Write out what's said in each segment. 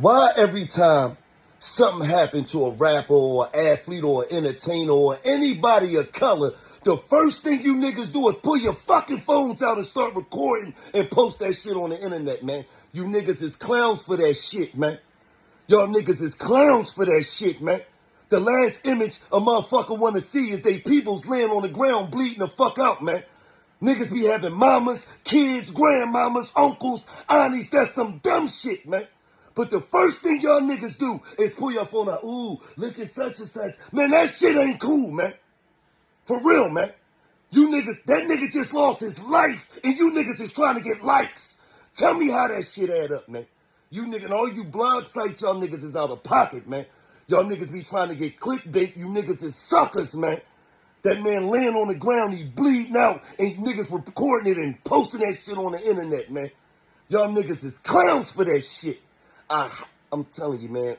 Why every time something happened to a rapper or athlete or entertainer or anybody of color, the first thing you niggas do is pull your fucking phones out and start recording and post that shit on the internet, man. You niggas is clowns for that shit, man. Y'all niggas is clowns for that shit, man. The last image a motherfucker wanna see is they peoples laying on the ground bleeding the fuck out, man. Niggas be having mamas, kids, grandmamas, uncles, aunties. That's some dumb shit, man. But the first thing y'all niggas do is pull your phone out. Ooh, look at such and such. Man, that shit ain't cool, man. For real, man. You niggas, that nigga just lost his life, and you niggas is trying to get likes. Tell me how that shit add up, man. You niggas, all you blog sites, y'all niggas is out of pocket, man. Y'all niggas be trying to get clickbait. You niggas is suckers, man. That man laying on the ground, he bleeding out, and niggas recording it and posting that shit on the internet, man. Y'all niggas is clowns for that shit. I, I'm telling you, man.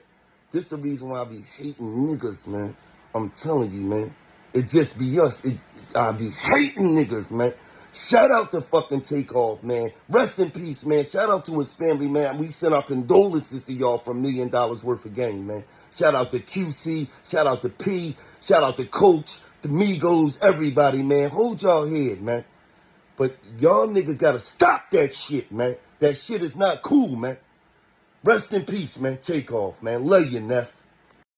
This the reason why I be hating niggas, man. I'm telling you, man. It just be us. It, I be hating niggas, man. Shout out to fucking Takeoff, man. Rest in peace, man. Shout out to his family, man. We send our condolences to y'all for a million dollars worth of game, man. Shout out to QC. Shout out to P. Shout out to Coach, the Migos, everybody, man. Hold y'all head, man. But y'all niggas gotta stop that shit, man. That shit is not cool, man. Rest in peace, man. Takeoff, man. Love you, Neff.